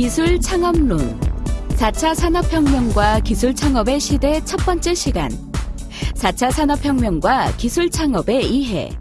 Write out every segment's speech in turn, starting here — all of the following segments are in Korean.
기술 창업론. 4차 산업혁명과 기술 창업의 시대 첫 번째 시간. 4차 산업혁명과 기술 창업의 이해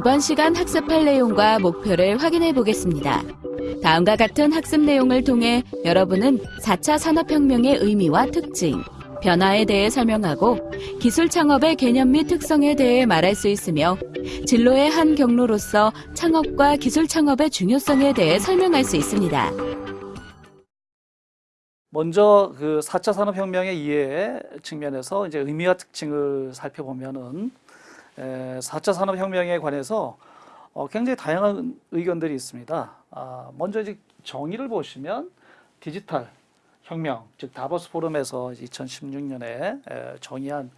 이번 시간 학습할 내용과 목표를 확인해 보겠습니다. 다음과 같은 학습 내용을 통해 여러분은 4차 산업혁명의 의미와 특징, 변화에 대해 설명하고 기술 창업의 개념 및 특성에 대해 말할 수 있으며 진로의 한 경로로서 창업과 기술 창업의 중요성에 대해 설명할 수 있습니다. 먼저 그 4차 산업혁명의 이해 측면에서 이제 의미와 특징을 살펴보면은 에, 4차 산업혁명에 관해서 어, 굉장히 다양한 의견들이 있습니다. 아, 먼저 이제 정의를 보시면 디지털 혁명, 즉 다보스 포럼에서 2016년에 에, 정의한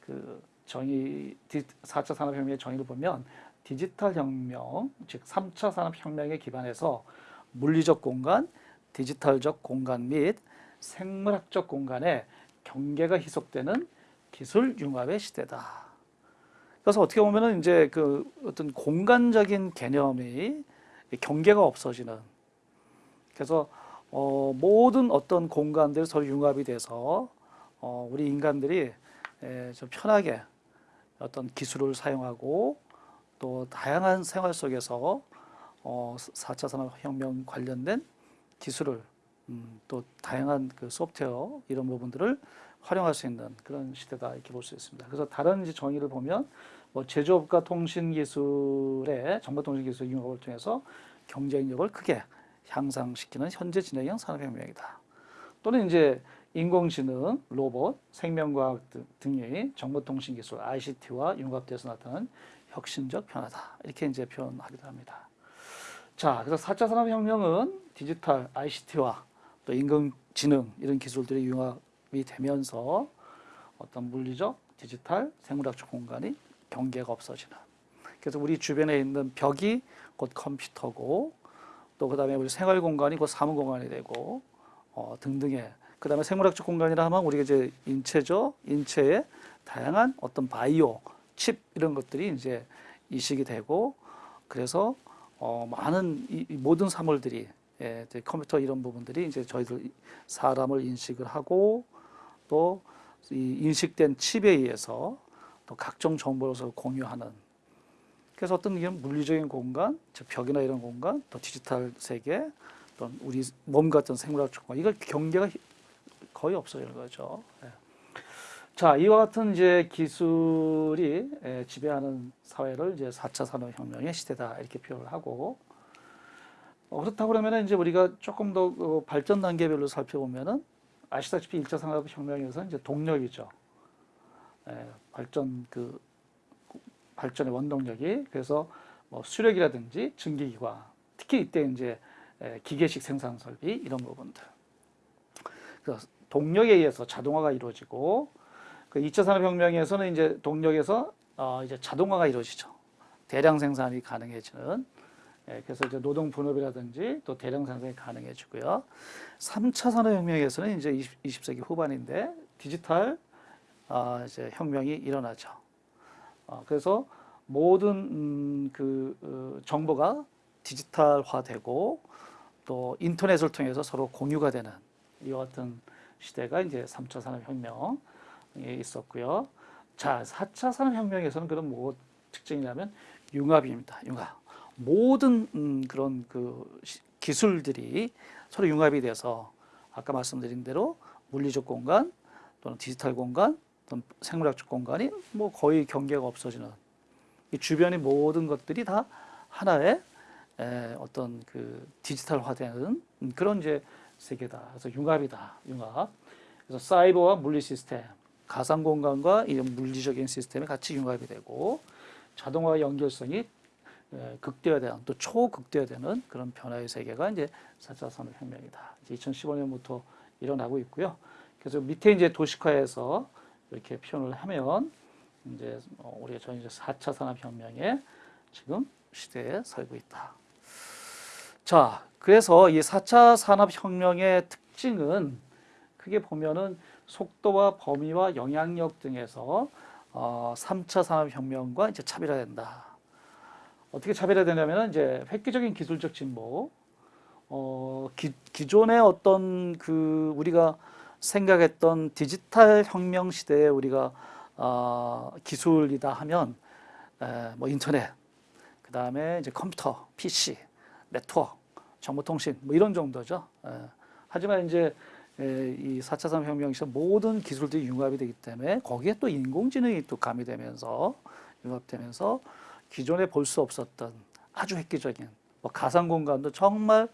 그 정의 4차 산업혁명의 정의를 보면 디지털 혁명, 즉 3차 산업혁명에 기반해서 물리적 공간, 디지털적 공간 및 생물학적 공간의 경계가 희석되는 기술 융합의 시대다. 그래서 어떻게 보면은 이제 그 어떤 공간적인 개념이 경계가 없어지는. 그래서 어 모든 어떤 공간들 서로 융합이 돼서 어 우리 인간들이 좀 편하게 어떤 기술을 사용하고 또 다양한 생활 속에서 어 4차 산업혁명 관련된 기술을 음, 또 다양한 그 소프트웨어 이런 부분들을 활용할 수 있는 그런 시대다 이렇게 볼 수 있습니다. 그래서 다른 이제 정의를 보면 뭐 제조업과 통신기술의 정보통신기술 융합을 통해서 경쟁력을 크게 향상시키는 현재 진행형 산업혁명이다. 또는 이제 인공지능, 로봇, 생명과학 등의 정보통신기술 ICT와 융합돼서 나타나는 혁신적 변화다. 이렇게 이제 표현하기도 합니다. 자, 그래서 4차 산업혁명은 디지털, ICT와 또 인공지능 이런 기술들이 융합이 되면서 어떤 물리적, 디지털, 생물학적 공간이 경계가 없어지는. 그래서 우리 주변에 있는 벽이 곧 컴퓨터고 또 그 다음에 우리 생활 공간이 곧 사무 공간이 되고 어, 등등의 그 다음에 생물학적 공간이라 하면 우리가 이제 인체죠. 인체의 다양한 어떤 바이오, 칩 이런 것들이 이제 이식이 되고 그래서 어, 많은 이, 이 모든 사물들이 예, 컴퓨터 이런 부분들이 이제 저희들 사람을 인식을 하고 또이 인식된 칩에 의해서 또 각종 정보를 공유하는 그래서 어떤 이런 물리적인 공간, 즉 벽이나 이런 공간, 또 디지털 세계, 또 우리 몸 같은 생물학 공간, 이걸 경계가 거의 없어지는 거죠. 예. 자, 이와 같은 이제 기술이 예, 지배하는 사회를 이제 4차 산업혁명의 시대다 이렇게 표현을 하고 어, 그렇다고 그러면 이제 우리가 조금 더 어, 발전 단계별로 살펴보면은 아시다시피 1차 산업혁명에서 이제 동력이죠. 예, 발전 그 발전의 원동력이 그래서 뭐 수력이라든지 증기기관 특히 이때 이제 예, 기계식 생산 설비 이런 부분들 그래서 동력에 의해서 자동화가 이루어지고 그 2차 산업혁명에서는 이제 동력에서 어 이제 자동화가 이루어지죠 대량 생산이 가능해지는 예, 그래서 이제 노동 분업이라든지 또 대량 생산이 가능해지고요 3차 산업혁명에서는 이제 20, 20 세기 후반인데 디지털 어, 이제 혁명이 일어나죠. 어, 그래서 모든 음, 그 어, 정보가 디지털화되고 또 인터넷을 통해서 서로 공유가 되는 이와 같은 시대가 이제 3차 산업혁명에 있었고요. 자, 4차 산업혁명에서는 그런 뭐 특징이냐면 융합입니다. 융합. 모든 음, 그런 그 기술들이 서로 융합이 돼서 아까 말씀드린 대로 물리적 공간 또는 디지털 공간 어떤 생물학적 공간이 뭐 거의 경계가 없어지는 이 주변의 모든 것들이 다 하나의 에, 어떤 그 디지털화되는 그런 이제 세계다. 그래서 융합이다. 융합. 그래서 사이버와 물리 시스템, 가상 공간과 이런 물리적인 시스템이 같이 융합이 되고 자동화 연결성이 에, 극대화되는 또 초극대화되는 그런 변화의 세계가 이제 4차 산업혁명이다. 이제 2015년부터 일어나고 있고요. 그래서 밑에 이제 도시화해서 이렇게 표현을 하면 이제 어, 우리가 전 이제 4차 산업혁명의 지금 시대에 살고 있다. 자, 그래서 이 4차 산업혁명의 특징은 크게 보면은 속도와 범위와 영향력 등에서 어, 3차 산업혁명과 이제 차별화된다. 어떻게 차별화되냐면 이제 획기적인 기술적 진보, 어, 기, 기존의 어떤 그 우리가 생각했던 디지털 혁명 시대에 우리가 어, 기술이다 하면 에, 뭐 인터넷, 그 다음에 이제 컴퓨터, PC, 네트워크, 정보통신 뭐 이런 정도죠. 에, 하지만 이제 에, 이 4차 산업혁명 시대 모든 기술들이 융합이 되기 때문에 거기에 또 인공지능이 또 가미되면서 융합되면서 기존에 볼 수 없었던 아주 획기적인 뭐 가상 공간도 정말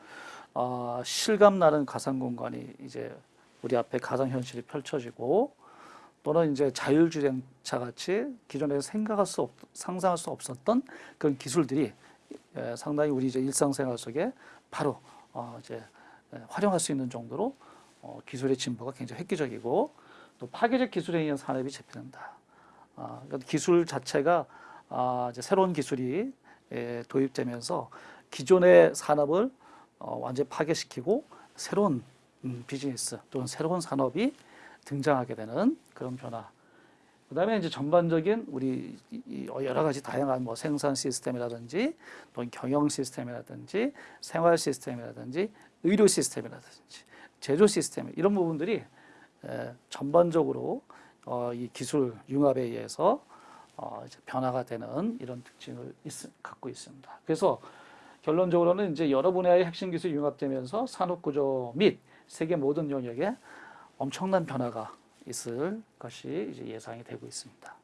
어, 실감 나는 가상 공간이 이제 우리 앞에 가상 현실이 펼쳐지고 또는 이제 자율주행차 같이 기존에 생각할 수 없, 상상할 수 없었던 그런 기술들이 에, 상당히 우리 이제 일상생활 속에 바로 어, 이제 에, 활용할 수 있는 정도로 어, 기술의 진보가 굉장히 획기적이고 또 파괴적 기술에 의한 산업이 재편된다. 아, 그러니까 기술 자체가 아, 이제 새로운 기술이 에, 도입되면서 기존의 산업을 어, 완전히 파괴시키고 새로운 음, 비즈니스 또는 새로운 산업이 등장하게 되는 그런 변화. 그 다음에 이제 전반적인 우리 이- 이 여러 가지 다양한 뭐 생산 시스템이라든지 또는 경영 시스템이라든지 생활 시스템이라든지 의료 시스템이라든지 제조 시스템 이런 부분들이 에, 전반적으로 어, 이 기술 융합에 의해서 어, 변화가 되는 이런 특징을 있, 갖고 있습니다. 그래서 결론적으로는 이제 여러 분야의 핵심 기술이 융합되면서 산업 구조 및 세계 모든 영역에 엄청난 변화가 있을 것이 이제 예상이 되고 있습니다.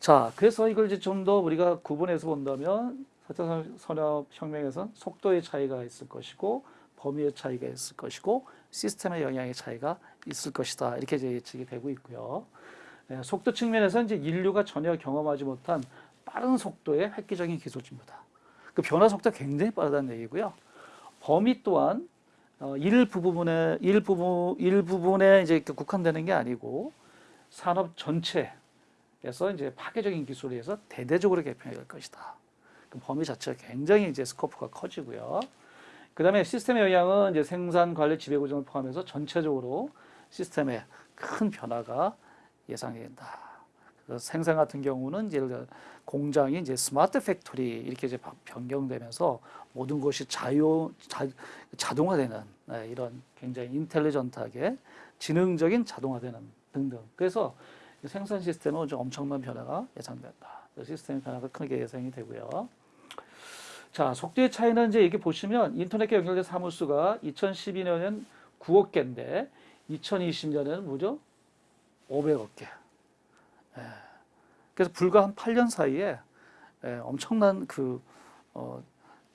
자, 그래서 이걸 이제 좀 더 우리가 구분해서 본다면 4차 산업혁명에서는 속도의 차이가 있을 것이고 범위의 차이가 있을 것이고 시스템의 영향의 차이가 있을 것이다. 이렇게 이제 예측이 되고 있고요. 예, 속도 측면에서 이제 인류가 전혀 경험하지 못한 빠른 속도의 획기적인 기술 진보다. 그 변화 속도가 굉장히 빠르다는 얘기고요. 범위 또한 어, 일부분에 일부분 일부분에 이제 국한되는 게 아니고 산업 전체에서 이제 파괴적인 기술에 의해서 대대적으로 개편이 될 것이다. 그 범위 자체가 굉장히 이제 스코프가 커지고요. 그다음에 시스템의 영향은 이제 생산 관리 지배 구조를 포함해서 전체적으로 시스템에 큰 변화가 예상이 된다. 그래서 생산 같은 경우는 예를 공장이 이제 smart factory 이렇게 이제 바- 변경되면서 모든 것이 자유 자, 자동화되는 네, 이런 굉장히 intelligent하게 지능적인 자동화되는 등등. 그래서 이 생산 시스템은 좀 엄청난 변화가 예상된다. 그 시스템 변화가 크게 예상이 되고요. 자, 속도의 차이는 이제 이렇게 보시면 인터넷과 연결된 사무수가 2012년엔 9억 개인데 2020년에는 무려 500억 개. 예. 그래서 불과 한 8년 사이에 예, 엄청난 그 어,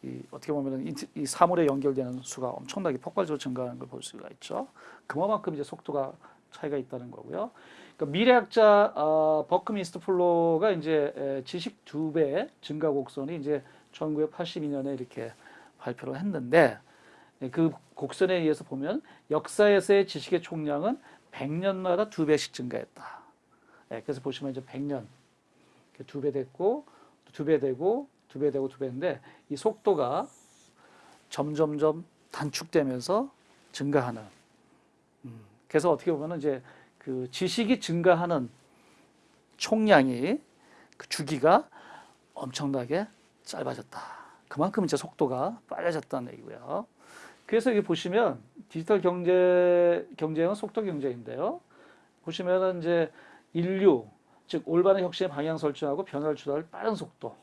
이 어떻게 보면은 이, 이 사물에 연결되는 수가 엄청나게 폭발적으로 증가하는 걸 볼 수가 있죠. 그만큼 이제 속도가 차이가 있다는 거고요. 그러니까 미래학자 어, 버크민스터 플로가 이제 에, 지식 두 배 증가 곡선이 이제 1982년에 이렇게 발표를 했는데 예, 그 곡선에 의해서 보면 역사에서의 지식의 총량은 100년마다 두 배씩 증가했다. 예, 그래서 보시면 이제 100년 두 배 됐고 두 배 되고 두 배 되고 두 배인데 이 속도가 점점점 단축되면서 증가하는. 음, 그래서 어떻게 보면 이제 그 지식이 증가하는 총량이 그 주기가 엄청나게 짧아졌다. 그만큼 이제 속도가 빨라졌다는 얘기고요. 그래서 여기 보시면 디지털 경제 경쟁은 속도 경제인데요. 보시면은 이제 인류 즉 올바른 혁신의 방향 설정하고 변화를 주도할 빠른 속도.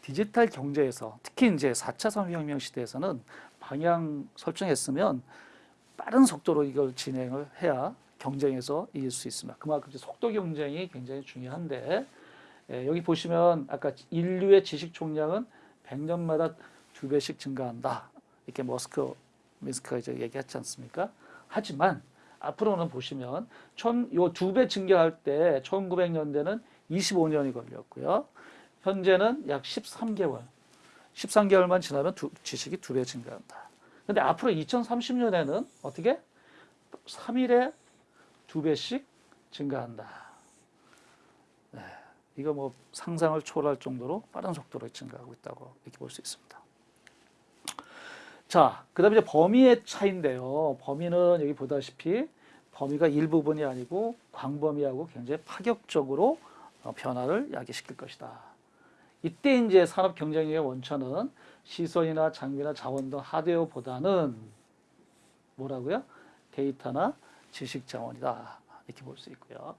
디지털 경제에서 특히 이제 4차 산업혁명 시대에서는 방향 설정했으면 빠른 속도로 이걸 진행을 해야 경쟁에서 이길 수 있습니다. 그만큼 속도 경쟁이 굉장히 중요한데 예, 여기 보시면 아까 인류의 지식 총량은 100년마다 두 배씩 증가한다. 이렇게 머스크 미스크가 이제 얘기했지 않습니까? 하지만 앞으로는 보시면 요두 배 증가할 때 1900년대는 25년이 걸렸고요. 현재는 약 13개월. 13개월만 지나면 두, 지식이 두 배 증가한다. 근데 앞으로 2030년에는 어떻게? 3일에 두 배씩 증가한다. 네, 이거 뭐 상상을 초월할 정도로 빠른 속도로 증가하고 있다고 이렇게 볼 수 있습니다. 자, 그 다음에 이제 범위의 차인데요. 범위는 여기 보다시피 범위가 일부분이 아니고 광범위하고 굉장히 파격적으로 어, 변화를 야기시킬 것이다. 이때 이제 산업 경쟁력의 원천은 시설이나 장비나 자원 등 하드웨어보다는 뭐라고요? 데이터나 지식 자원이다. 이렇게 볼 수 있고요.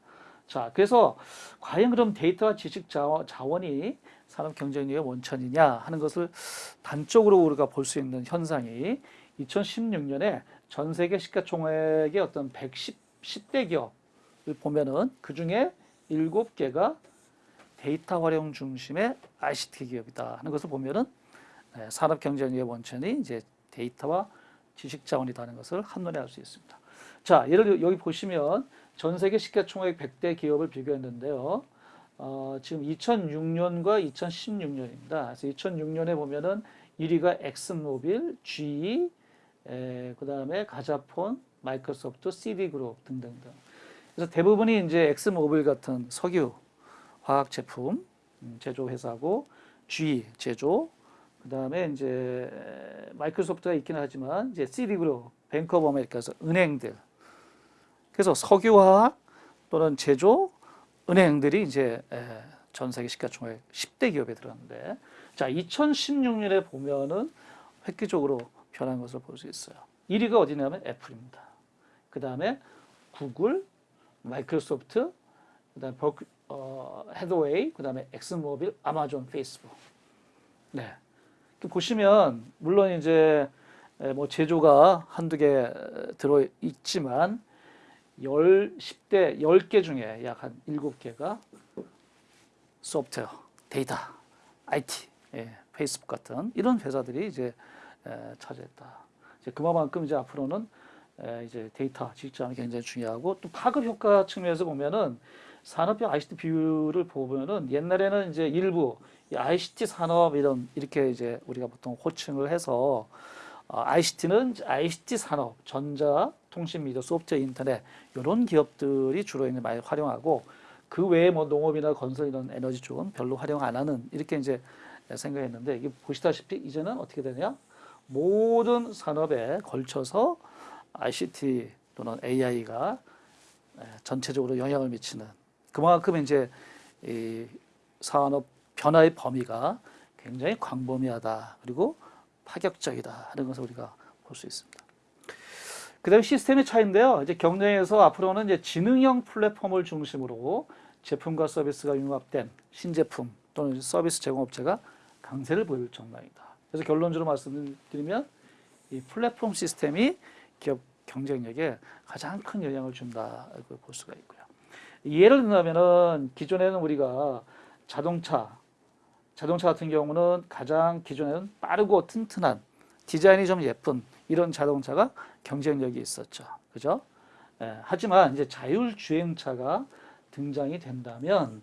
자, 그래서 과연 그럼 데이터와 지식 자원, 자원이 산업 경쟁력의 원천이냐 하는 것을 단적으로 우리가 볼 수 있는 현상이 2016년에 전 세계 시가총액의 어떤 110, 10대 기업을 보면은 그 중에 7개가 데이터 활용 중심의 ICT 기업이다 하는 것을 보면은 네, 산업 경쟁력의 원천이 이제 데이터와 지식 자원이라는 것을 한눈에 알 수 있습니다. 자, 예를 들어 여기 보시면 전 세계 시가총액 100대 기업을 비교했는데요. 어, 지금 2006년과 2016년입니다. 그래서 2006년에 보면은 1위가 엑슨모빌, GE, 그 다음에 가즈프롬, 마이크로소프트, 씨티그룹 등등등. 그래서 대부분이 이제 엑슨모빌 같은 석유, 화학 제품 음, 제조 회사고 GE 제조, 그 다음에 이제 마이크로소프트가 있기는 하지만 이제 씨티그룹, 뱅크 오브 아메리카에서 은행들. 그래서 석유화학 또는 제조, 은행들이 이제 전 세계 시가총액 10대 기업에 들어갔는데 자 2016년에 보면은 획기적으로 변한 것을 볼 수 있어요. 1위가 어디냐면 애플입니다. 그 다음에 구글, 마이크로소프트, 그 다음에 버크, 어, 해서웨이, 그 다음에 엑슨모빌, 아마존, 페이스북. 네. 보시면 물론 이제 뭐 제조가 한두 개 들어 있지만 열 10대 10개 중에 약 한 7개가 소프트웨어, 데이터, IT, 예, 페이스북 같은 이런 회사들이 이제 에, 차지했다. 이제 그만큼 이제 앞으로는 에, 이제 데이터 지식자원이 굉장히 중요하고 또 파급 효과 측면에서 보면은 산업별 ICT 비율을 보면은 옛날에는 이제 일부 ICT 산업 이런 이렇게 이제 우리가 보통 호칭을 해서 어, ICT는 ICT 산업, 전자, 통신 미디어, 소프트웨어, 인터넷 이런 기업들이 주로 이제 많이 활용하고 그 외에 뭐 농업이나 건설 이런 에너지 쪽은 별로 활용 안 하는 이렇게 이제 생각했는데 이게 보시다시피 이제는 어떻게 되냐? 모든 산업에 걸쳐서 ICT 또는 AI가 전체적으로 영향을 미치는 그만큼 이제 이 산업 변화의 범위가 굉장히 광범위하다 그리고 파격적이다 하는 것을 우리가 볼 수 있습니다. 그다음 시스템의 차이인데요. 이제 경쟁에서 앞으로는 이제 지능형 플랫폼을 중심으로 제품과 서비스가 융합된 신제품 또는 서비스 제공업체가 강세를 보일 전망이다. 그래서 결론적으로 말씀드리면 이 플랫폼 시스템이 기업 경쟁력에 가장 큰 영향을 준다고 볼 수가 있고요. 예를 들자면은 기존에는 우리가 자동차, 자동차 같은 경우는 가장 기존에는 빠르고 튼튼한 디자인이 좀 예쁜 이런 자동차가 경쟁력이 있었죠. 그죠? 예, 하지만 이제 자율주행차가 등장이 된다면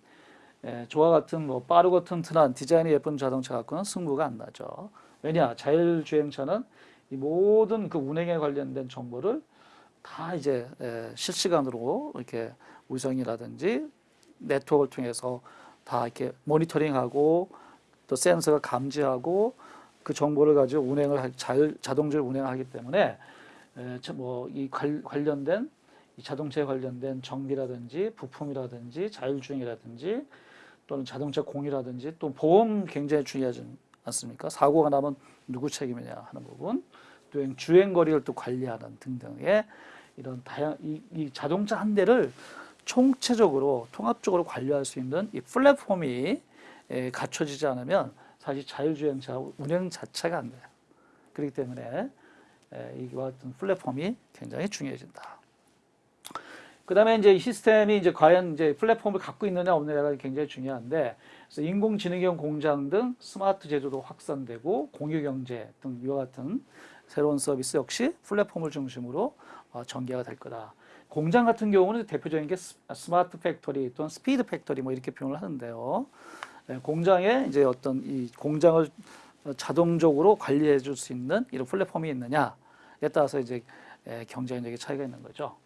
예, 저와 같은 뭐 빠르고 튼튼한 디자인이 예쁜 자동차 갖고는 승부가 안 나죠. 왜냐? 자율주행차는 이 모든 그 운행에 관련된 정보를 다 이제 예, 실시간으로 이렇게 위성이라든지 네트워크를 통해서 다 이렇게 모니터링하고 또 센서가 감지하고 그 정보를 가지고 운행을 자율 자동적으로 운행하기 때문에 뭐이 관련된 이 자동차에 관련된 정비라든지 부품이라든지 자율주행이라든지 또는 자동차 공유라든지 또 보험 굉장히 중요하지 않습니까? 사고가 나면 누구 책임이냐 하는 부분, 또 주행 거리를 또 관리하는 등등의 이런 다양 이, 이 자동차 한 대를 총체적으로 통합적으로 관리할 수 있는 이 플랫폼이 에, 갖춰지지 않으면 사실 자율주행차 운행 자체가 안 돼요. 그렇기 때문에 에, 이와 같은 플랫폼이 굉장히 중요해진다. 그 다음에 이제 이 시스템이 이제 과연 이제 플랫폼을 갖고 있느냐 없느냐가 굉장히 중요한데 그래서 인공지능형 공장 등 스마트 제조도 확산되고 공유 경제 등 이와 같은 새로운 서비스 역시 플랫폼을 중심으로 어, 전개가 될 거다. 공장 같은 경우는 대표적인 게 스- smart factory 또는 speed factory 뭐 이렇게 표현을 하는데요. 예, 공장에 이제 어떤 이 공장을 어, 자동적으로 관리해 줄 수 있는 이런 플랫폼이 있느냐에 따라서 이제 예, 경쟁력의 차이가 있는 거죠.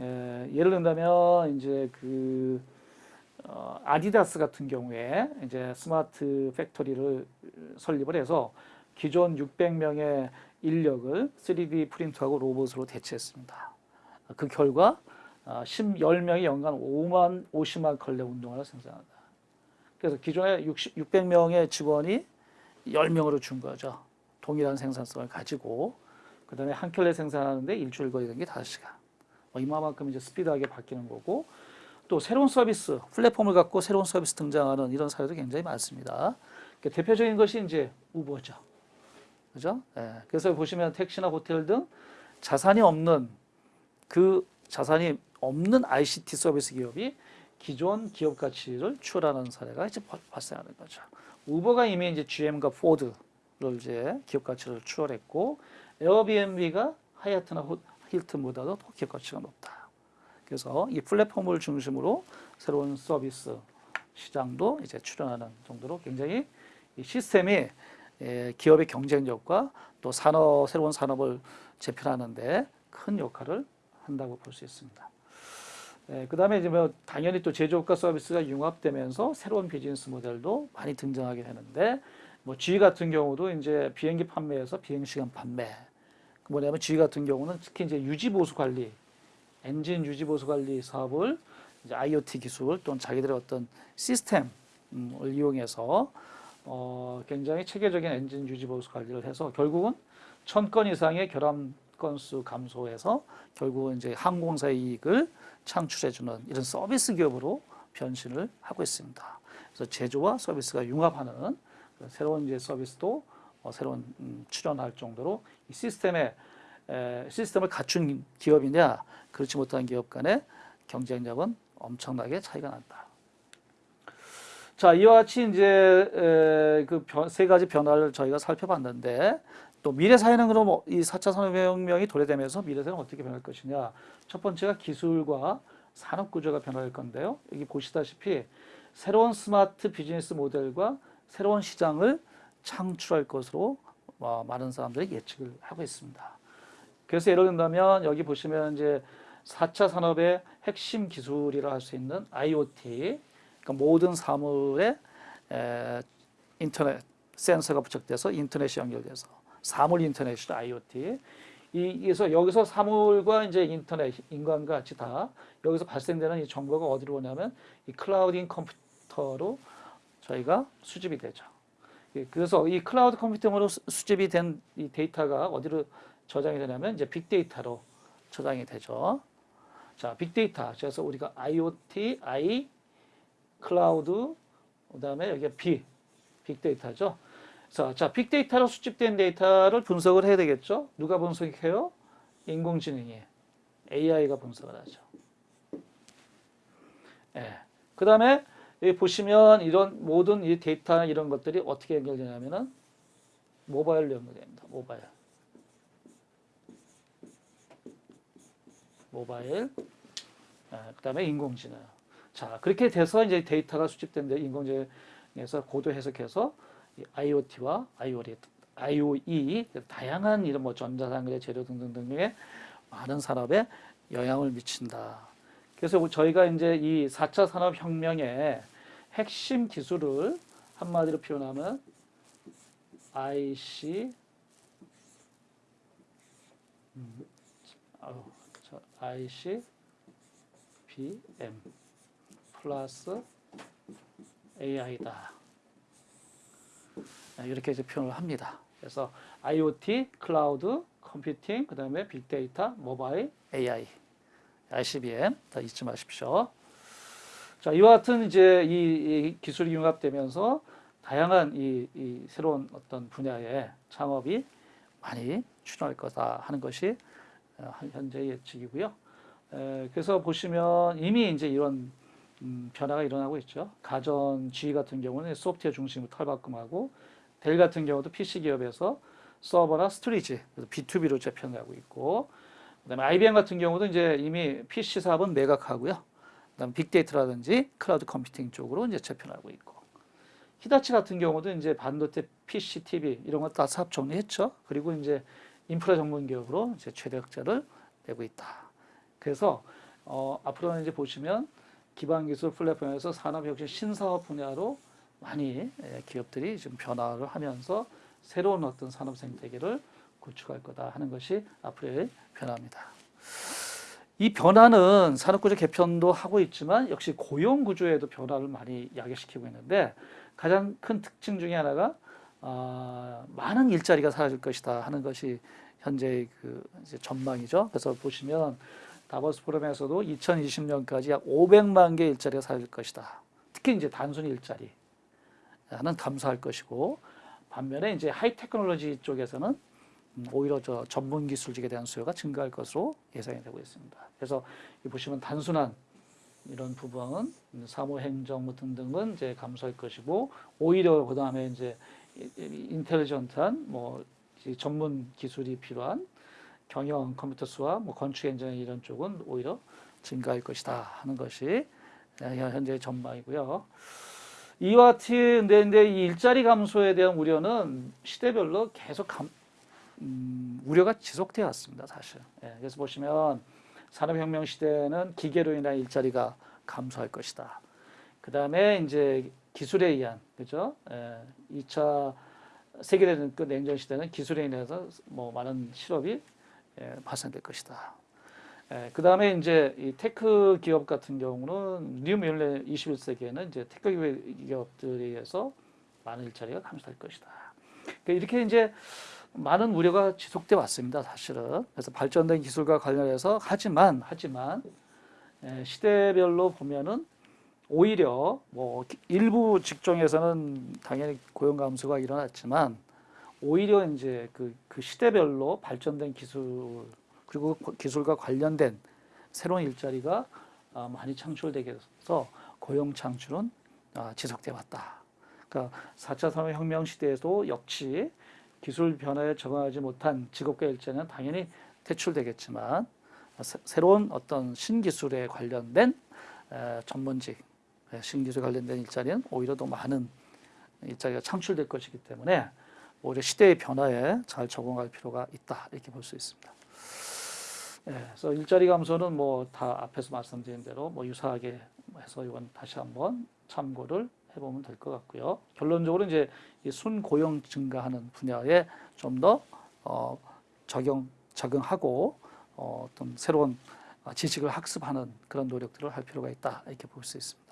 예, 예를 든다면 이제 그 어, 아디다스 같은 경우에 이제 smart factory를 설립을 해서 기존 600명의 인력을 3D 프린터하고 로봇으로 대체했습니다. 그 결과 어, 10 명이 연간 5만 50만 컬레 운동화를 생산한다. 그래서 기존에 60, 600명의 직원이 10명으로 준 거죠. 동일한 생산성을 가지고 그 다음에 한 켤레 생산하는데 일주일 걸리는 게 5시간. 뭐 이마만큼 이제 스피드하게 바뀌는 거고 또 새로운 서비스, 플랫폼을 갖고 새로운 서비스 등장하는 이런 사례도 굉장히 많습니다. 그 대표적인 것이 이제 우버죠. 그죠? 예. 그래서 보시면 택시나 호텔 등 자산이 없는 그 자산이 없는 ICT 서비스 기업이 기존 기업 가치를 추월하는 사례가 이제 발- 발생하는 거죠. 우버가 이미 이제 GM과 포드를 이제 기업 가치를 추월했고 에어비앤비가 하얏트나 호- 힐튼보다도 더 기업 가치가 높다. 그래서 이 플랫폼을 중심으로 새로운 서비스 시장도 이제 출현하는 정도로 굉장히 이 시스템이 예, 기업의 경쟁력과 또 산업 새로운 산업을 재편하는데 큰 역할을 한다고 볼 수 있습니다. 예, 그 다음에 이제 뭐 당연히 또 제조업과 서비스가 융합되면서 새로운 비즈니스 모델도 많이 등장하게 되는데 뭐 G 같은 경우도 이제 비행기 판매에서 비행 시간 판매. 그 뭐냐면 G 같은 경우는 특히 이제 유지 보수 관리 엔진 유지 보수 관리 사업을 이제 IoT 기술 또는 자기들의 어떤 시스템을 이용해서 어, 굉장히 체계적인 엔진 유지 보수 관리를 해서 결국은 천 건 이상의 결함 건수 감소해서 결국은 이제 항공사 이익을 창출해주는 이런 서비스 기업으로 변신을 하고 있습니다. 그래서 제조와 서비스가 융합하는 그런 새로운 이제 서비스도 어, 새로운 음, 출현할 정도로 이 시스템에 에, 시스템을 갖춘 기업이냐 그렇지 못한 기업 간의 경쟁력은 엄청나게 차이가 난다. 자, 이와 같이 이제 그 세 가지 변화를 저희가 살펴봤는데 또 미래 사회는 그럼 어, 이 4차 산업혁명이 도래되면서 미래 사회는 어떻게 변할 것이냐? 첫 번째가 기술과 산업 구조가 변할 건데요. 여기 보시다시피 새로운 스마트 비즈니스 모델과 새로운 시장을 창출할 것으로 어, 많은 사람들이 예측을 하고 있습니다. 그래서 예를 든다면 여기 보시면 이제 4차 산업의 핵심 기술이라 할 수 있는 IoT, 그러니까 모든 사물에 에, 인터넷 센서가 부착돼서 인터넷이 연결돼서 사물 인터넷이죠 IoT. 이, 그래서 여기서 사물과 이제 인터넷, 인간과 같이 다 여기서 발생되는 이 정보가 어디로 오냐면 이 clouding 컴퓨터로 저희가 수집이 되죠. 예, 그래서 이 클라우드 컴퓨팅으로 수- 수집이 된 이 데이터가 어디로 저장이 되냐면 이제 빅데이터로 저장이 되죠. 자, 빅데이터. 그래서 우리가 IoT, I, 클라우드, 그 다음에 여기 B, 빅데이터죠. 자, 자, 빅데이터로 수집된 데이터를 분석을 해야 되겠죠. 누가 분석해요? 인공지능이 AI가 분석을 하죠. 예. 그 다음에 여기 보시면 이런 모든 이 데이터 이런 것들이 어떻게 연결되냐면은 모바일로 연결됩니다. 모바일. 모바일. 예, 그 다음에 인공지능. 자, 그렇게 돼서 이제 데이터가 수집된 데 인공지능에서 고도 해석해서 이 IoT와 IoT, IoE 다양한 이런 뭐 전자상거래 재료 등등 등의 많은 산업에 영향을 미친다. 그래서 저희가 이제 이 4차 산업혁명의 핵심 기술을 한마디로 표현하면 IC 음, 아유, 저 IC BM 플러스 AI다. 이렇게 이제 표현을 합니다. 그래서 IoT, 클라우드, 컴퓨팅, 그 다음에 빅데이터, 모바일, AI, ICBM 다 잊지 마십시오. 자, 이와 같은 이제 이, 이 기술이 융합되면서 다양한 이, 이 새로운 어떤 분야의 창업이 많이 출현할 거다 하는 것이 어, 현재 예측이고요. 에, 그래서 보시면 이미 이제 이런 음, 변화가 일어나고 있죠. 가전 GE 같은 경우는 소프트웨어 중심으로 탈바꿈하고 델 같은 경우도 PC 기업에서 서버나 스토리지 그래서 B2B로 재편하고 있고 그다음에 IBM 같은 경우도 이제 이미 PC 사업은 매각하고요. 그다음 빅데이터라든지 클라우드 컴퓨팅 쪽으로 이제 재편하고 있고 히다치 같은 경우도 이제 반도체 PC, TV 이런 거 다 사업 정리했죠. 그리고 이제 인프라 전문 기업으로 이제 최대 흑자를 내고 있다. 그래서 어, 앞으로는 이제 보시면 기반 기술 플랫폼에서 산업 혁신 신사업 분야로 많이 예, 기업들이 지금 변화를 하면서 새로운 어떤 산업 생태계를 구축할 거다 하는 것이 앞으로의 변화입니다. 이 변화는 산업구조 개편도 하고 있지만 역시 고용 구조에도 변화를 많이 야기시키고 있는데 가장 큰 특징 중에 하나가 아, 많은 일자리가 사라질 것이다 하는 것이 현재의 그 전망이죠. 그래서 보시면 다보스 포럼에서도 2020년까지 약 500만 개 일자리가 사라질 것이다. 특히 이제 단순 일자리 는 감소할 것이고 반면에 이제 high technology 쪽에서는 음, 오히려 저 전문 기술직에 대한 수요가 증가할 것으로 예상이 되고 있습니다. 그래서 이 보시면 단순한 이런 부분, 사무 행정 등등은 이제 감소할 것이고 오히려 그 다음에 이제 intelligent한 뭐이 전문 기술이 필요한 경영 컴퓨터 수학 뭐 건축 엔지니어링 이런 쪽은 오히려 증가할 것이다 하는 것이 현재 전망이고요. 이와 같이 근데, 근데 이 일자리 감소에 대한 우려는 시대별로 계속 감, 음, 우려가 지속되어 왔습니다, 사실. 예, 그래서 보시면 산업혁명 시대는 기계로 인한 일자리가 감소할 것이다. 그 다음에 이제 기술에 의한, 그죠? 예, 2차 세계대전 끝 냉전 시대는 기술에 인해서 뭐 많은 실업이 예, 발생될 것이다. 예, 그 다음에 이제 이 tech 기업 같은 경우는 new mille 21세기에는 이제 tech 기업들에 의해서 많은 일자리가 감소할 것이다. 그러니까 이렇게 이제 많은 우려가 지속돼 왔습니다, 사실은. 그래서 발전된 기술과 관련해서 하지만 하지만 예, 시대별로 보면은 오히려 뭐 일부 직종에서는 당연히 고용 감소가 일어났지만 오히려 이제 그, 그 시대별로 발전된 기술 그리고 기술과 관련된 새로운 일자리가 아, 많이 창출되게 해서 고용 창출은 아, 지속돼 왔다. 그러니까 4차 산업혁명 시대에도 역시 기술 변화에 적응하지 못한 직업과 일자리는 당연히 퇴출되겠지만 새- 새로운 어떤 신기술에 관련된 에, 전문직, 에, 신기술에 관련된 일자리는 오히려 더 많은 일자리가 창출될 것이기 때문에 오히려 시대의 변화에 잘 적응할 필요가 있다 이렇게 볼 수 있습니다. 예, 그래서 일자리 감소는 뭐 다 앞에서 말씀드린 대로 뭐 유사하게 해서 이건 다시 한번 참고를 해보면 될 것 같고요. 결론적으로 이제 이 순고용 증가하는 분야에 좀더 어, 적용 적응하고 어, 어떤 새로운 어, 지식을 학습하는 그런 노력들을 할 필요가 있다 이렇게 볼 수 있습니다.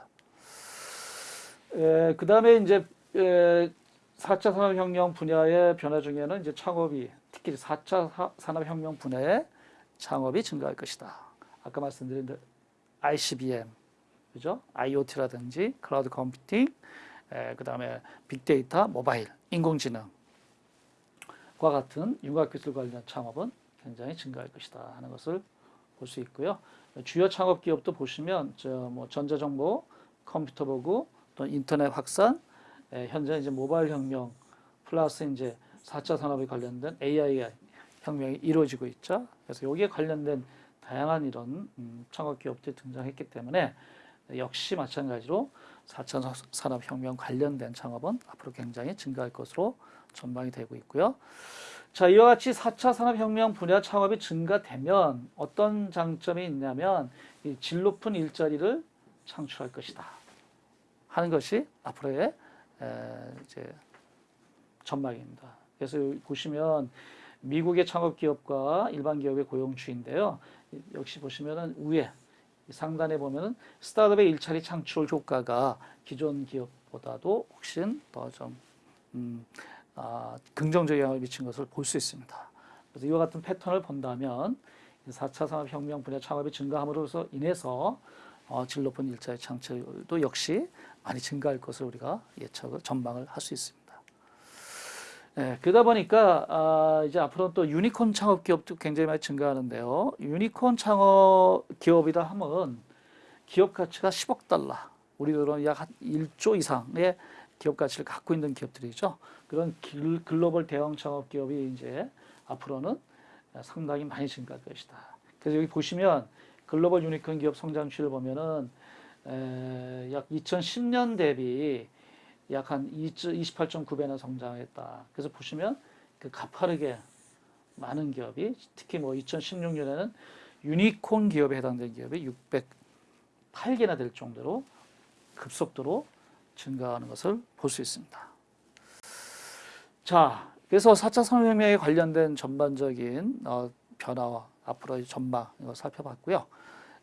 그 다음에 이제 에, 4차 산업혁명 분야의 변화 중에는 이제 창업이 특히 4차 사- 산업혁명 분야의 창업이 증가할 것이다. 아까 말씀드린 대로 ICBM, 그죠? IoT라든지 클라우드 컴퓨팅, 그 다음에 빅데이터, 모바일, 인공지능과 같은 융합기술 관련 창업은 굉장히 증가할 것이다 하는 것을 볼 수 있고요. 주요 창업 기업도 보시면 저뭐 전자정보, 컴퓨터 보고 또 인터넷 확산, 에, 현재 이제 모바일 혁명 플러스 이제 4차 산업에 관련된 AI 혁명이 이루어지고 있죠. 그래서 여기에 관련된 다양한 이런 음, 창업 기업들이 등장했기 때문에 역시 마찬가지로 4차 산업혁명 관련된 창업은 앞으로 굉장히 증가할 것으로 전망이 되고 있고요. 자, 이와 같이 4차 산업혁명 분야 창업이 증가되면 어떤 장점이 있냐면 이질 높은 일자리를 창출할 것이다. 하는 것이 앞으로의 에, 이제 전망입니다. 그래서 보시면 미국의 창업 기업과 일반 기업의 고용 추인데요. 역시 보시면은 위에 상단에 보면은 스타트업의 일자리 창출 효과가 기존 기업보다도 훨씬 더좀 음, 아, 긍정적 영향을 미친 것을 볼 수 있습니다. 그래서 이와 같은 패턴을 본다면 4차 산업혁명 분야 창업이 증가함으로써 인해서 어, 질 높은 일자리 창출도 역시 많이 증가할 것을 우리가 예측을 전망을 할 수 있습니다. 네, 그러다 보니까 아, 이제 앞으로 또 유니콘 창업 기업도 굉장히 많이 증가하는데요. 유니콘 창업 기업이다 하면 기업 가치가 10억 달러, 우리들은 약 한 1조 이상의 기업 가치를 갖고 있는 기업들이죠. 그런 길- 글로벌 대형 창업 기업이 이제 앞으로는 상당히 많이 증가할 것이다. 그래서 여기 보시면 글로벌 유니콘 기업 성장치를 보면은 에, 약 2010년 대비 약 한 28.9배나 성장했다. 그래서 보시면 그 가파르게 많은 기업이 특히 뭐 2016년에는 유니콘 기업에 해당되는 기업이 608개나 될 정도로 급속도로 증가하는 것을 볼 수 있습니다. 자, 그래서 4차 산업혁명에 관련된 전반적인 어, 변화와 앞으로의 전망 이거 살펴봤고요.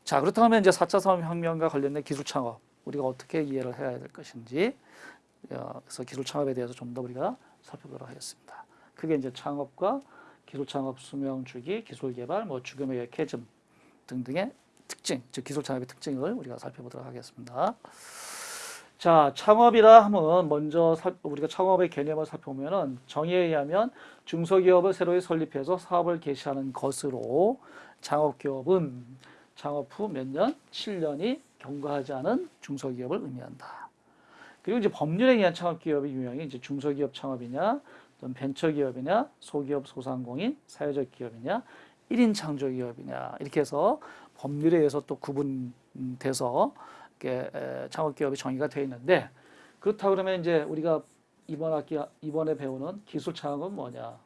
자, 그렇다면 이제 4차 산업혁명과 관련된 기술 창업 우리가 어떻게 이해를 해야 될 것인지 어, 그래서 기술 창업에 대해서 좀 더 우리가 살펴보도록 하겠습니다. 그게 이제 창업과 기술 창업 수명 주기, 기술 개발, 뭐 죽음의 캐즘 등등의 특징, 즉 기술 창업의 특징을 우리가 살펴보도록 하겠습니다. 자, 창업이라 하면 먼저 살- 우리가 창업의 개념을 살펴보면은 정의에 의하면 중소기업을 새로 설립해서 사업을 개시하는 것으로 창업기업은 창업 후 몇 년, 7년이 경과하지 않은 중소기업을 의미한다. 그리고 이제 법률에 의한 창업기업의 유형이 이제 중소기업 창업이냐, 또는 벤처기업이냐, 소기업 소상공인, 사회적 기업이냐, 1인 창조기업이냐 이렇게 해서 법률에 의해서 또 구분돼서 이렇게 에, 창업기업이 정의가 되어 있는데 그렇다 그러면 이제 우리가 이번 학기 이번에 배우는 기술 창업은 뭐냐?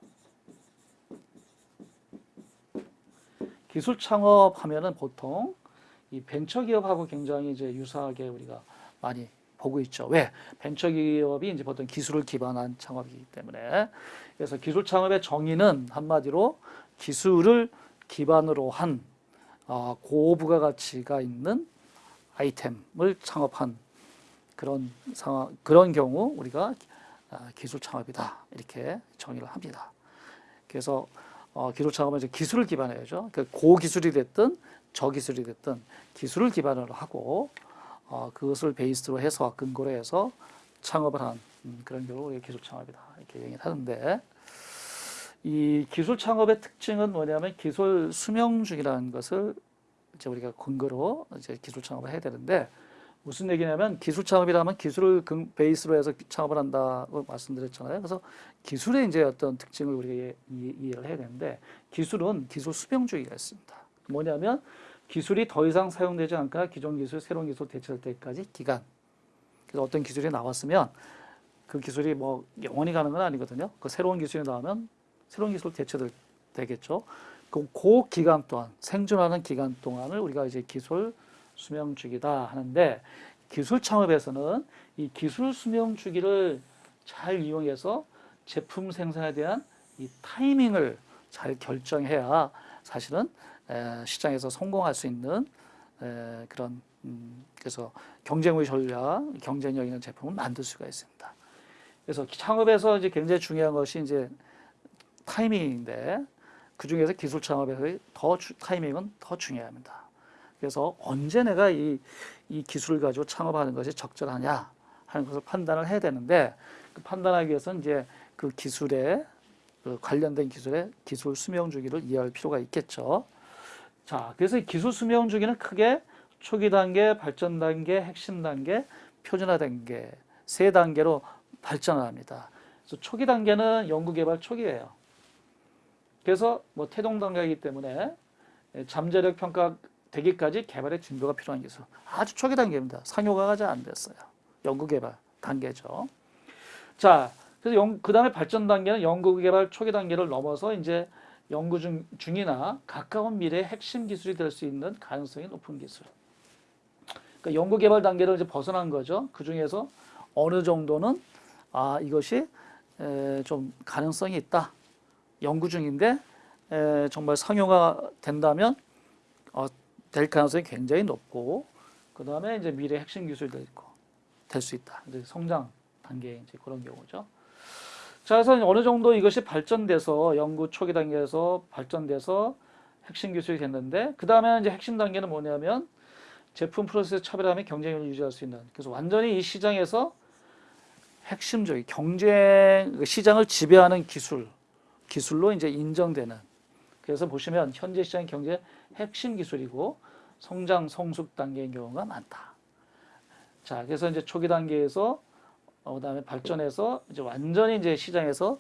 기술 창업하면은 보통 이 벤처 기업하고 굉장히 이제 유사하게 우리가 많이 보고 있죠. 왜? 벤처기업이 이제 보통 기술을 기반한 창업이기 때문에 그래서 기술 창업의 정의는 한마디로 기술을 기반으로 한 어, 고부가 가치가 있는 아이템을 창업한 그런 상황 그런 경우 우리가 아, 기술 창업이다 이렇게 정의를 합니다. 그래서 어, 기술 창업은 이제 기술을 기반해야죠. 그 고기술이 됐든 저기술이 됐든 기술을 기반으로 하고 어, 그것을 베이스로 해서 근거로 해서 창업을 한 음, 그런 경우 우리가 기술 창업이다 이렇게 얘기를 하는데 이 기술 창업의 특징은 뭐냐면 기술 수명주기라는 것을 이제 우리가 근거로 이제 기술 창업을 해야 되는데 무슨 얘기냐면 기술 창업이라면 기술을 근 베이스로 해서 창업을 한다고 말씀드렸잖아요. 그래서 기술의 이제 어떤 특징을 우리가 이해, 이해를 해야 되는데 기술은 기술 수명주기가 있습니다. 뭐냐면 기술이 더 이상 사용되지 않거나 기존 기술, 새로운 기술 대체될 때까지 기간. 그래서 어떤 기술이 나왔으면 그 기술이 뭐 영원히 가는 건 아니거든요. 그 새로운 기술이 나오면 새로운 기술 대체될 되겠죠. 그, 그 기간 동안 생존하는 기간 동안을 우리가 이제 기술 수명 주기다 하는데 기술 창업에서는 이 기술 수명 주기를 잘 이용해서 제품 생산에 대한 이 타이밍을 잘 결정해야 사실은 에, 시장에서 성공할 수 있는 에, 그런 음, 그래서 경쟁의 전략, 경쟁력 있는 제품을 만들 수가 있습니다. 그래서 창업에서 이제 굉장히 중요한 것이 이제 타이밍인데 그 중에서 기술 창업에서 더 주- 타이밍은 더 중요합니다. 그래서 언제 내가 이, 이 기술을 가지고 창업하는 것이 적절하냐 하는 것을 판단을 해야 되는데 그 판단하기 위해서는 이제 그 기술에 그 관련된 기술의 기술 수명 주기를 이해할 필요가 있겠죠. 자, 그래서 이 기술 수명 주기는 크게 초기 단계, 발전 단계, 핵심 단계, 표준화 단계 세 단계로 발전을 합니다. 그래서 초기 단계는 연구 개발 초기예요. 그래서 뭐 태동 단계이기 때문에 잠재력 평가 되기까지 개발의 진도가 필요한 기술. 아주 초기 단계입니다. 상용화가 아직 안 됐어요. 연구 개발 단계죠. 자, 그래서 연, 그 다음에 발전 단계는 연구 개발 초기 단계를 넘어서 이제 연구 중, 중이나 가까운 미래의 핵심 기술이 될 수 있는 가능성이 높은 기술. 그러니까 연구 개발 단계를 이제 벗어난 거죠. 그 중에서 어느 정도는 아 이것이 에, 좀 가능성이 있다. 연구 중인데 에, 정말 상용화 된다면 어, 될 가능성이 굉장히 높고 그 다음에 이제 미래 핵심 기술이 될 수 있다. 이제 성장 단계 이제 그런 경우죠. 자, 그래서 어느 정도 이것이 발전돼서 연구 초기 단계에서 발전돼서 핵심 기술이 됐는데 그 다음에 이제 핵심 단계는 뭐냐면 제품 프로세스 차별함이 경쟁력을 유지할 수 있는 그래서 완전히 이 시장에서 핵심적인 경쟁 그 시장을 지배하는 기술 기술로 이제 인정되는 그래서 보시면 현재 시장 경제 핵심 기술이고 성장 성숙 단계인 경우가 많다. 자, 그래서 이제 초기 단계에서 어, 그다음에 발전해서 이제 완전히 이제 시장에서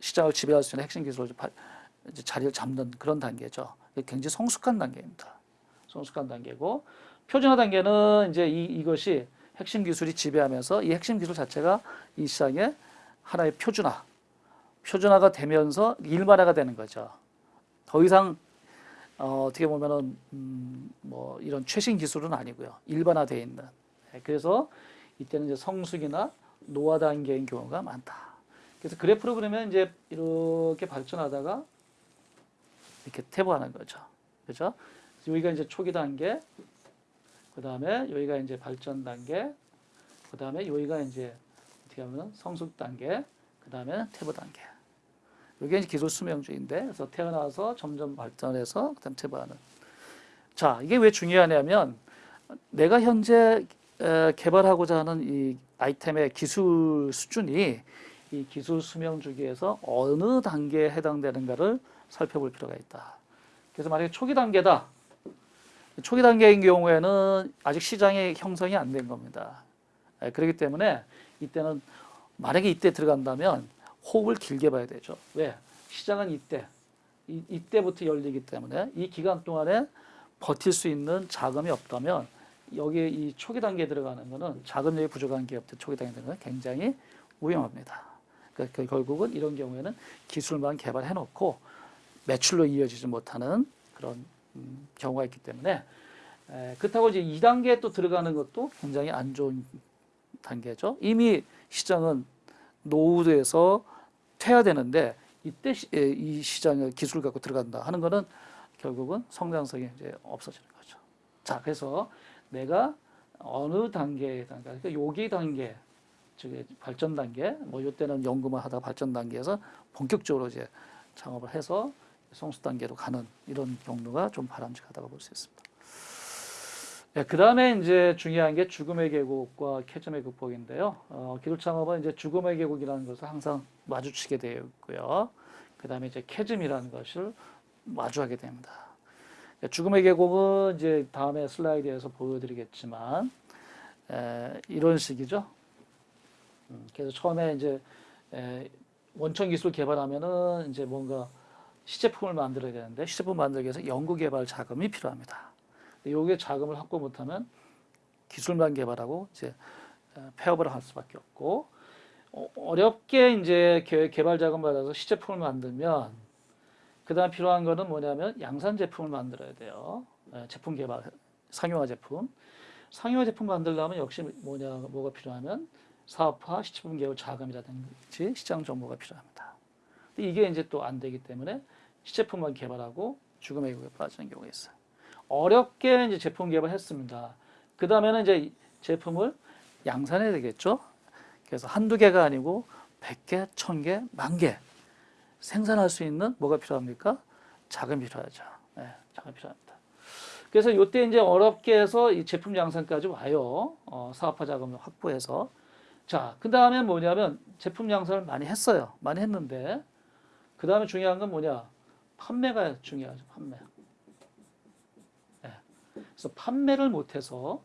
시장을 지배할 수 있는 핵심 기술로 이제 자리를 잡는 그런 단계죠. 굉장히 성숙한 단계입니다. 성숙한 단계고 표준화 단계는 이제 이, 이것이 핵심 기술이 지배하면서 이 핵심 기술 자체가 이 시장의 하나의 표준화, 표준화가 되면서 일반화가 되는 거죠. 더 이상 어, 어떻게 보면은 음, 뭐 이런 최신 기술은 아니고요. 일반화되어 있는. 네, 그래서 이때는 이제 성숙이나 노화 단계인 경우가 많다. 그래서 그래프로 그러면 이제 이렇게 발전하다가 이렇게 퇴보하는 거죠. 그죠? 여기가 이제 초기 단계, 그 다음에 여기가 이제 발전 단계, 그 다음에 여기가 이제 어떻게 하면 성숙 단계, 그 다음에 퇴보 단계. 이게 이제 기술 수명주의인데, 그래서 태어나서 점점 발전해서 그다음 퇴보하는. 자, 이게 왜 중요하냐면 내가 현재 에, 개발하고자 하는 이 아이템의 기술 수준이 이 기술 수명 주기에서 어느 단계에 해당되는가를 살펴볼 필요가 있다. 그래서 만약에 초기 단계다. 초기 단계인 경우에는 아직 시장의 형성이 안 된 겁니다. 예, 그렇기 때문에 이때는 만약에 이때 들어간다면 호흡을 길게 봐야 되죠. 왜? 시장은 이때, 이, 이때부터 열리기 때문에 이 기간 동안에 버틸 수 있는 자금이 없다면 여기에 이 초기 단계에 들어가는 거는 자금력이 부족한 기업들 초기 단계에 들어가는 건 굉장히 위험합니다. 그러니까 결국은 이런 경우에는 기술만 개발해 놓고 매출로 이어지지 못하는 그런 음, 경우가 있기 때문에 에, 그렇다고 이제 2단계에 또 들어가는 것도 굉장히 안 좋은 단계죠. 이미 시장은 노후돼서 퇴화되는데 이때 시, 에, 이 시장에 기술 갖고 들어간다 하는 거는 결국은 성장성이 이제 없어지는 거죠. 자, 그래서 내가 어느 단계에 단계, 그러니까 요기 단계, 즉 발전 단계, 뭐 요때는 연구만 하다 발전 단계에서 본격적으로 이제 창업을 해서 성수 단계로 가는 이런 경로가 좀 바람직하다고 볼 수 있습니다. 네, 그 다음에 이제 중요한 게 죽음의 계곡과 캐점의 극복인데요. 어, 기술 창업은 이제 죽음의 계곡이라는 것을 항상 마주치게 되어 있고요. 그 다음에 이제 캐즘이라는 것을 마주하게 됩니다. 네, 죽음의 계곡은 이제 다음에 슬라이드에서 보여드리겠지만 에, 이런 식이죠. 음, 그래서 처음에 이제 에, 원천 기술 개발하면은 이제 뭔가 시제품을 만들어야 되는데 시제품 만들기 위해서 연구 개발 자금이 필요합니다. 요게 자금을 확보 못하면 기술만 개발하고 이제 어, 폐업을 할 수밖에 없고 어, 어렵게 이제 개- 개발 자금 받아서 시제품을 만들면 그 다음 필요한 거는 뭐냐면 양산 제품을 만들어야 돼요. 예, 제품 개발, 상용화 제품. 상용화 제품 만들려면 역시 뭐냐 뭐가 필요하면 사업화, 시제품 개발 자금이라든지 시장 정보가 필요합니다. 이게 이제 또 안 되기 때문에 시제품만 개발하고 죽음의 계곡에 빠지는 경우가 있어요. 어렵게 이제 제품 개발했습니다. 그 다음에는 이제 이 제품을 양산해야 되겠죠. 그래서 한두 개가 아니고 100개, 1000개, 만개 생산할 수 있는 뭐가 필요합니까? 자금이 필요하죠. 네, 자금이 필요합니다. 그래서 이때 이제 어렵게 해서 이 제품 양산까지 와요. 어, 사업화 자금을 확보해서. 자, 그 다음에 뭐냐면 제품 양산을 많이 했어요. 많이 했는데 그 다음에 중요한 건 뭐냐? 판매가 중요하죠. 판매. 그래서 판매를 못해서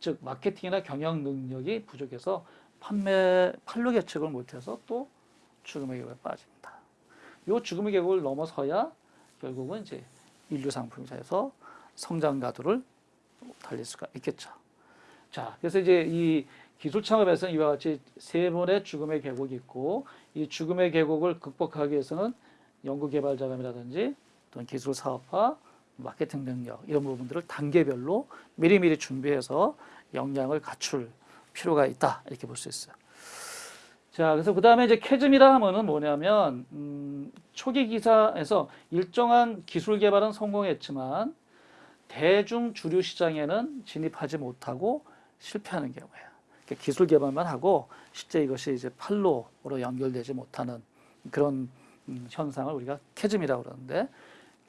즉 마케팅이나 경영 능력이 부족해서 판매 판로 개척을 못해서 또 계곡에 빠집니다. 요 죽음의 계곡을 넘어서야 결국은 이제 인류 상품사에서 성장 가도를 달릴 수가 있겠죠. 자, 그래서 이제 이 기술 창업에서는 이와 같이 세 번의 죽음의 계곡이 있고 이 죽음의 계곡을 극복하기 위해서는 연구 개발 자금이라든지 또는 기술 사업화 마케팅 능력 이런 부분들을 단계별로 미리미리 준비해서 역량을 갖출 필요가 있다 이렇게 볼 수 있어요. 자, 그래서 그 다음에 이제 캐즘이라 하면은 뭐냐면 음, 초기 기사에서 일정한 기술 개발은 성공했지만 대중 주류 시장에는 진입하지 못하고 실패하는 경우예요. 그러니까 기술 개발만 하고 실제 이것이 이제 판로로 연결되지 못하는 그런 음, 현상을 우리가 캐즘이라고 그러는데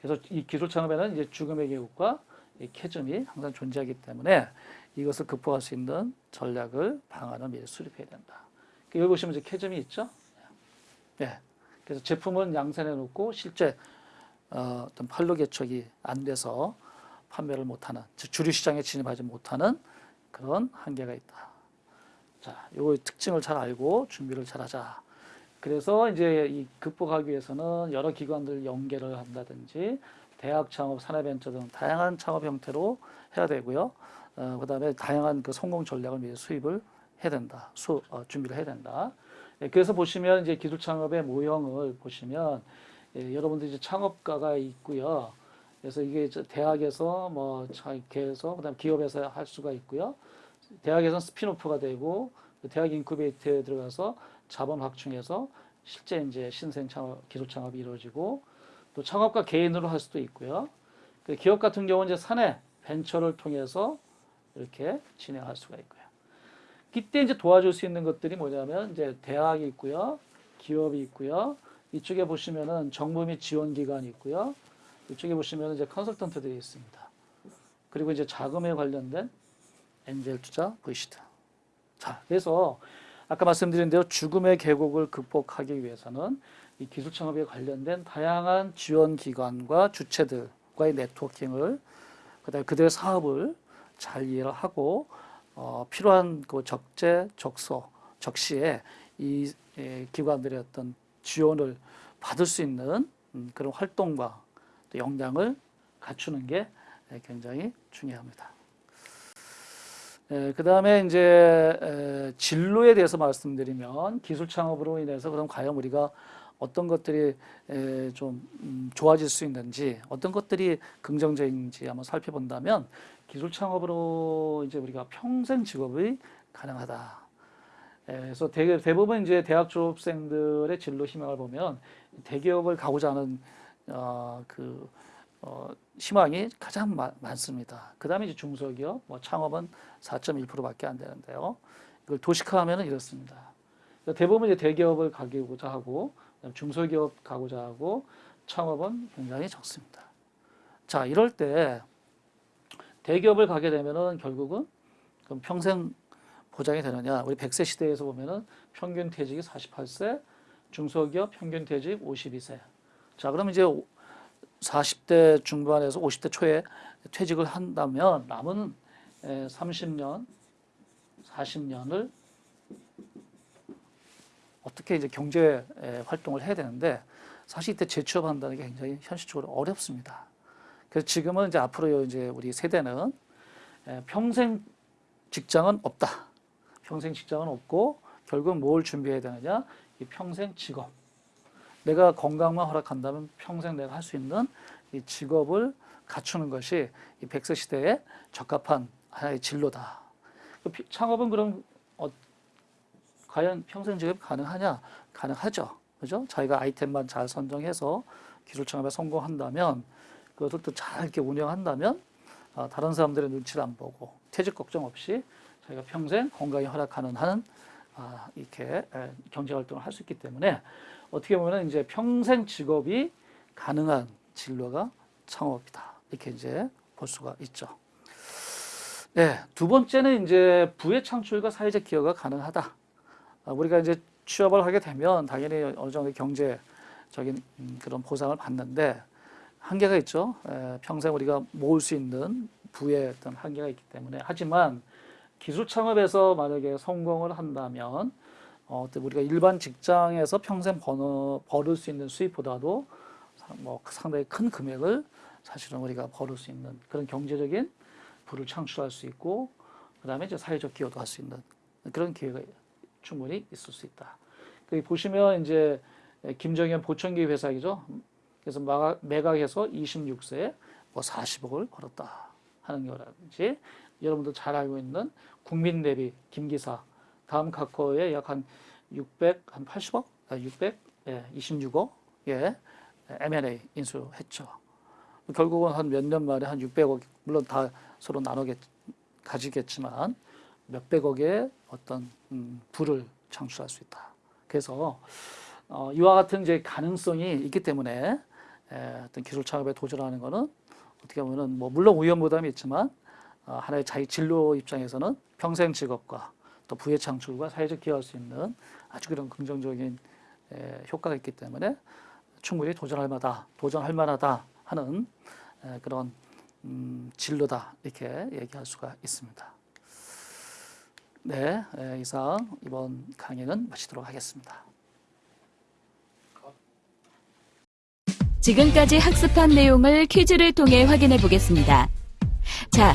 그래서 이 기술 창업에는 이제 죽음의 계곡과 이 캐즘이 항상 존재하기 때문에 이것을 극복할 수 있는 전략을 방안을 미리 수립해야 된다. 여기 보시면 이제 캐점이 있죠. 예. 그래서 제품은 양산해 놓고 실제 어, 어떤 판로 개척이 안 돼서 판매를 못하는 즉 주류 시장에 진입하지 못하는 그런 한계가 있다. 자, 요 특징을 잘 알고 준비를 잘하자. 그래서 이제 이 극복하기 위해서는 여러 기관들 연계를 한다든지 대학 창업, 산업벤처 등 다양한 창업 형태로 해야 되고요. 어, 그 다음에 다양한 그 성공 전략을 미리 수입을 해야 된다. 수, 어, 준비를 해야 된다. 예, 그래서 보시면 이제 기술 창업의 모형을 보시면 예, 여러분들 이제 창업가가 있고요. 그래서 이게 저 대학에서 뭐 이렇게 해서 그다음 기업에서 할 수가 있고요. 대학에서는 spin-off가 되고 그 대학 인큐베이터에 들어가서 자본 확충해서 실제 이제 신생 창업, 기술 창업이 이루어지고 또 창업가 개인으로 할 수도 있고요. 그 기업 같은 경우는 이제 사내 벤처를 통해서 이렇게 진행할 수가 있고요. 이때 이제 도와줄 수 있는 것들이 뭐냐면 이제 대학이 있고요, 기업이 있고요. 이쪽에 보시면은 정부 및 지원 기관이 있고요. 이쪽에 보시면 이제 컨설턴트들이 있습니다. 그리고 이제 자금에 관련된 엔젤 투자 VCT. 자, 그래서 아까 말씀드린 대로 죽음의 계곡을 극복하기 위해서는 이 기술 창업에 관련된 다양한 지원 기관과 주체들과의 네트워킹을 그다음에 그들의 사업을 잘 이해를 하고 어, 필요한 그 적재 적소 적시에 이 에, 기관들의 어떤 지원을 받을 수 있는 음, 그런 활동과 또 역량을 갖추는 게 에, 굉장히 중요합니다. 그 다음에 이제 에, 진로에 대해서 말씀드리면 기술 창업으로 인해서 그럼 과연 우리가 어떤 것들이 에, 좀 음, 좋아질 수 있는지 어떤 것들이 긍정적인지 한번 살펴본다면 기술 창업으로 이제 우리가 평생 직업이 가능하다. 에, 그래서 대, 대부분 이제 대학 졸업생들의 진로 희망을 보면 대기업을 가고자 하는 어, 그 어, 희망이 가장 마, 많습니다. 그 다음에 이제 중소기업, 뭐 창업은 4.1%밖에 안 되는데요. 이걸 도식화하면 이렇습니다. 그러니까 대부분 이제 대기업을 가고자 하고 중소기업 가고자 하고 창업은 굉장히 적습니다. 자, 이럴 때 대기업을 가게 되면은 결국은 그럼 평생 보장이 되느냐? 우리 100세 시대에서 보면은 평균 퇴직이 48세, 중소기업 평균 퇴직 52세. 자, 그럼 이제 40대 중반에서 50대 초에 퇴직을 한다면 남은 30년, 40년을 어떻게 이제 경제 활동을 해야 되는데 사실 이때 재취업한다는 게 굉장히 현실적으로 어렵습니다. 그래서 지금은 이제 앞으로 이제 우리 세대는 평생 직장은 없다. 평생 직장은 없고 결국 뭘 준비해야 되느냐? 이 평생 직업. 내가 건강만 허락한다면 평생 내가 할 수 있는 이 직업을 갖추는 것이 이 백세 시대에 적합한 하나의 진로다. 그 창업은 그럼 어, 과연 평생 직업이 가능하냐? 가능하죠. 그죠? 자기가 아이템만 잘 선정해서 기술 창업에 성공한다면 그것을 또 잘 이렇게 운영한다면 어, 다른 사람들의 눈치를 안 보고 퇴직 걱정 없이 자기가 평생 건강히 허락하는 하는 아, 이렇게 경제 활동을 할 수 있기 때문에 어떻게 보면 이제 평생 직업이 가능한 진로가 창업이다. 이렇게 이제 볼 수가 있죠. 네, 두 번째는 이제 부의 창출과 사회적 기여가 가능하다. 아, 우리가 이제 취업을 하게 되면 당연히 어느 정도 경제적인 음, 그런 보상을 받는데 한계가 있죠. 평생 우리가 모을 수 있는 부의 어떤 한계가 있기 때문에 하지만 기술 창업에서 만약에 성공을 한다면 어, 우리가 일반 직장에서 평생 버는, 벌을 수 있는 수입보다도 뭐 상당히 큰 금액을 사실은 우리가 벌을 수 있는 그런 경제적인 부를 창출할 수 있고 그 다음에 이제 사회적 기여도 할 수 있는 그런 기회가 충분히 있을 수 있다. 여기 보시면 이제 김정현 보청기 회사이죠. 그래서 매각해서 26세에 뭐 40억을 벌었다 하는 거라든지 여러분도 잘 알고 있는 국민 대비 김기사 다음 카카오에 약 한 600, 한 80억? 아, 600? 예, 26억? 예, M&A 인수했죠. 결국은 한 몇 년 만에 한 600억, 물론 다 서로 나누겠, 가지겠지만 몇백억의 어떤 음, 부를 창출할 수 있다. 그래서 어, 이와 같은 이제 가능성이 있기 때문에 에, 어떤 기술 창업에 도전하는 것은 어떻게 보면은 뭐 물론 위험 부담이 있지만 어, 하나의 자기 진로 입장에서는 평생 직업과 또 부의 창출과 사회적 기여할 수 있는 아주 그런 긍정적인 에, 효과가 있기 때문에 충분히 도전할 만하다, 도전할 만하다 하는 에, 그런 음, 진로다 이렇게 얘기할 수가 있습니다. 네, 에, 이상 이번 강의는 마치도록 하겠습니다. 지금까지 학습한 내용을 퀴즈를 통해 확인해 보겠습니다. 자,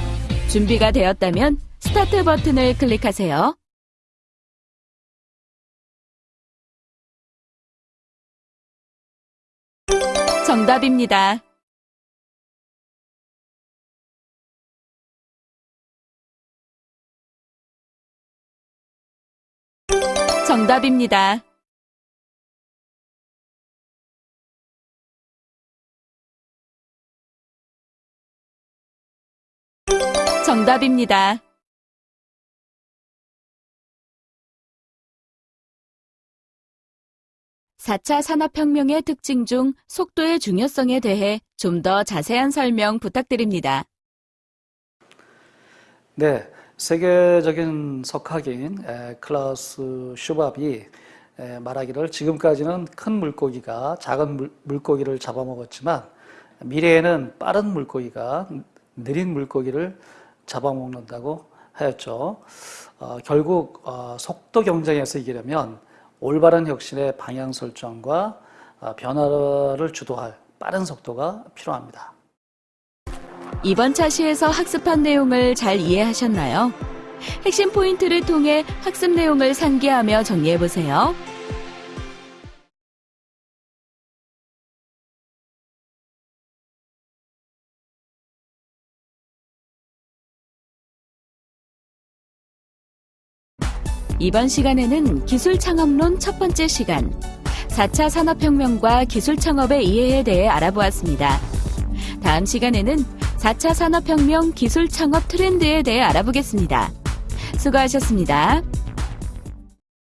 준비가 되었다면 스타트 버튼을 클릭하세요. 정답입니다. 정답입니다. 정답입니다. (4차) 산업혁명의 특징 중 속도의 중요성에 대해 좀 더 자세한 설명 부탁드립니다. 네, 세계적인 석학인 에, 클라우스 슈밥이 에, 말하기를 지금까지는 큰 물고기가 작은 물, 물고기를 잡아먹었지만 미래에는 빠른 물고기가 느린 물고기를 잡아먹는다고 하였죠. 어, 결국 어, 속도 경쟁에서 이기려면 올바른 혁신의 방향 설정과 어, 변화를 주도할 빠른 속도가 필요합니다. 이번 차시에서 학습한 내용을 잘 이해하셨나요? 핵심 포인트를 통해 학습 내용을 상기하며 정리해 보세요. 이번 시간에는 기술 창업론 첫 번째 시간, 4차 산업혁명과 기술 창업의 이해에 대해 알아보았습니다. 다음 시간에는 4차 산업혁명 기술 창업 트렌드에 대해 알아보겠습니다. 수고하셨습니다.